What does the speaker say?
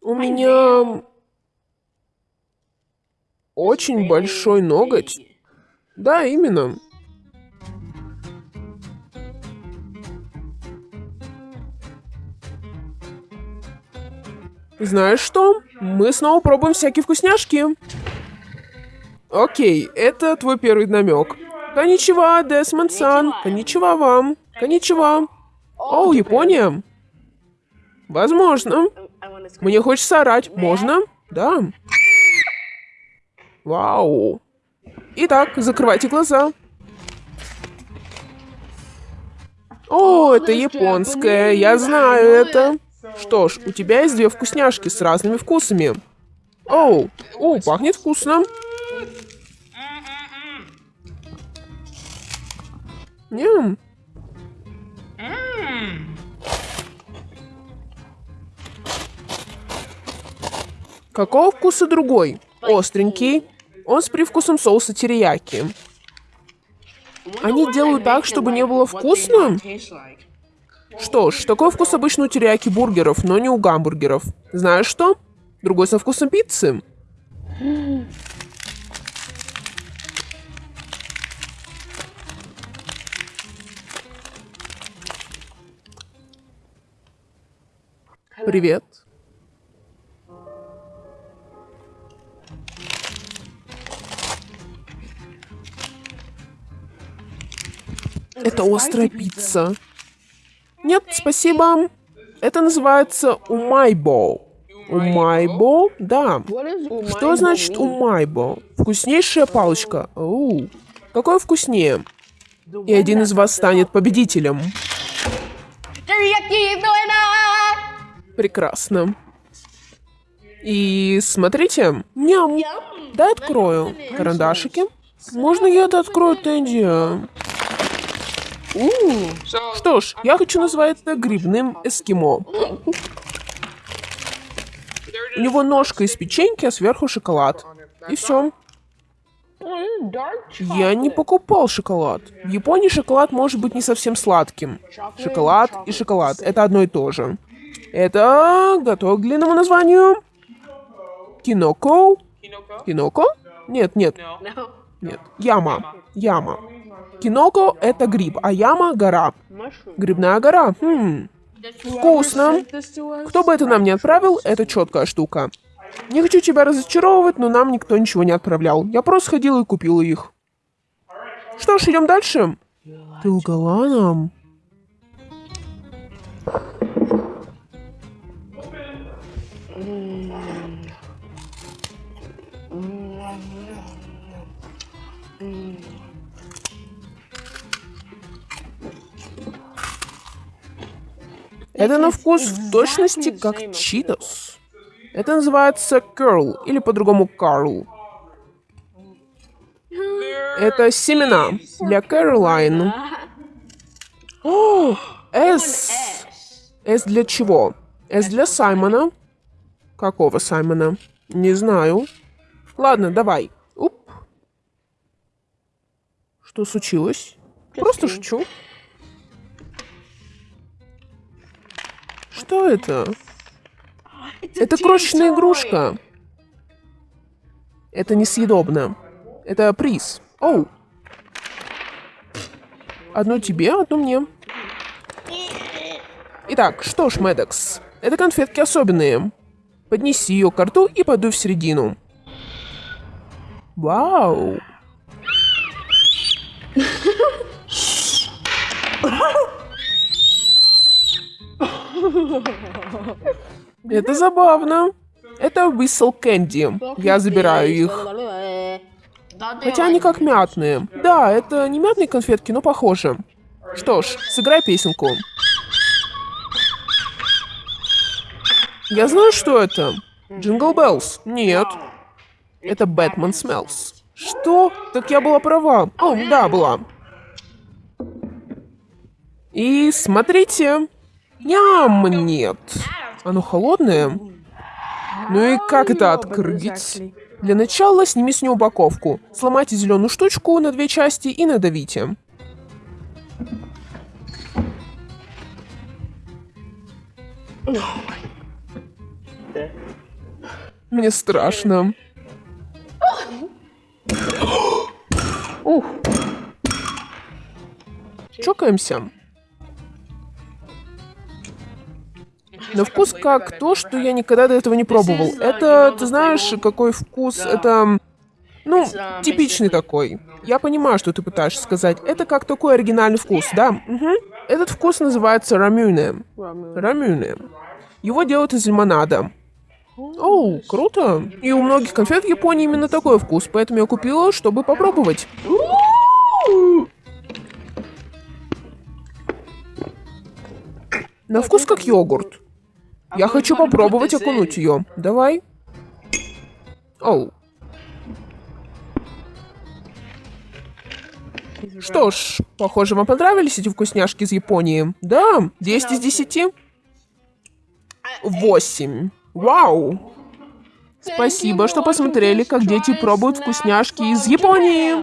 У меня очень большой ноготь. Да, именно. Знаешь что? Мы снова пробуем всякие вкусняшки. Окей, это твой первый намек. Коничева, Десмонд-сан. Коничева вам. Коничева. О, Япония. Возможно. Мне хочется орать. Можно? Да. Вау. Итак, закрывайте глаза. О, это японское. Я знаю это. Что ж, у тебя есть две вкусняшки с разными вкусами. Оу, о, пахнет вкусно. Ням. Какого вкуса другой? Остренький. Он с привкусом соуса терияки. Они делают так, чтобы не было вкусно? Что ж, такой вкус обычно у терияки бургеров, но не у гамбургеров. Знаешь что? Другой со вкусом пиццы. Привет. Это острая пицца. Нет, спасибо. Это называется умайбо. Умайбо? Да. Что значит умайбо? Вкуснейшая палочка. Оу. Какое вкуснее? И один из вас станет победителем. Прекрасно. И смотрите. Ням. Дай открою. Карандашики. Можно я это открою, Тенди? Что ж, я хочу назвать это грибным эскимо. У него ножка из печеньки, а сверху шоколад. И все. Я не покупал шоколад. В Японии шоколад может быть не совсем сладким. Шоколад и шоколад — это одно и то же. Это готов к длинному названию. Киноко. Киноко? Нет, нет. Нет. Яма. Яма. Киноко — это гриб, а яма — гора. Грибная гора. Хм. Вкусно. Кто бы это нам не отправил, это четкая штука. Не хочу тебя разочаровывать, но нам никто ничего не отправлял. Я просто ходила и купила их. Что ж, идем дальше. Ты лгала нам? Это на вкус в точности как читос. Это называется curl, или по-другому Карл. Это семена для Кэролайн. О, С. С для чего? С для Саймона. Какого Саймона? Не знаю. Ладно, давай. Уп. Что случилось? Просто шучу. Что это? Это крошечная игрушка. Это несъедобно. Это приз. Оу. Одно тебе, одно мне. Итак, что ж, Медекс, это конфетки особенные. Поднеси ее к рту и подуй в середину. Вау. Это забавно. Это Whistle Candy. Я забираю их. Хотя они как мятные. Да, это не мятные конфетки, но похоже. Что ж, сыграй песенку. Я знаю, что это. Jingle Bells. Нет. Это Batman Smells. Что? Так я была права. О, да, была. И смотрите. Ням, нет. Оно холодное? Ну и как это открыть? Для начала сними с нее упаковку. Сломайте зеленую штучку на две части и надавите. Мне страшно. Чокаемся. На вкус как то, что я никогда до этого не пробовал. Это, ты знаешь, какой вкус? Это, ну, типичный такой. Я понимаю, что ты пытаешься сказать. Это как такой оригинальный вкус, да? Угу. Этот вкус называется рамюне. Рамюне. Его делают из лимонада. Оу, круто. И у многих конфет в Японии именно такой вкус, поэтому я купила, чтобы попробовать. На вкус как йогурт. Я хочу попробовать окунуть ее. Давай. Оу. Что ж, похоже, вам понравились эти вкусняшки из Японии. Да, 10 из 10. 8. Вау! Спасибо, что посмотрели, как дети пробуют вкусняшки из Японии.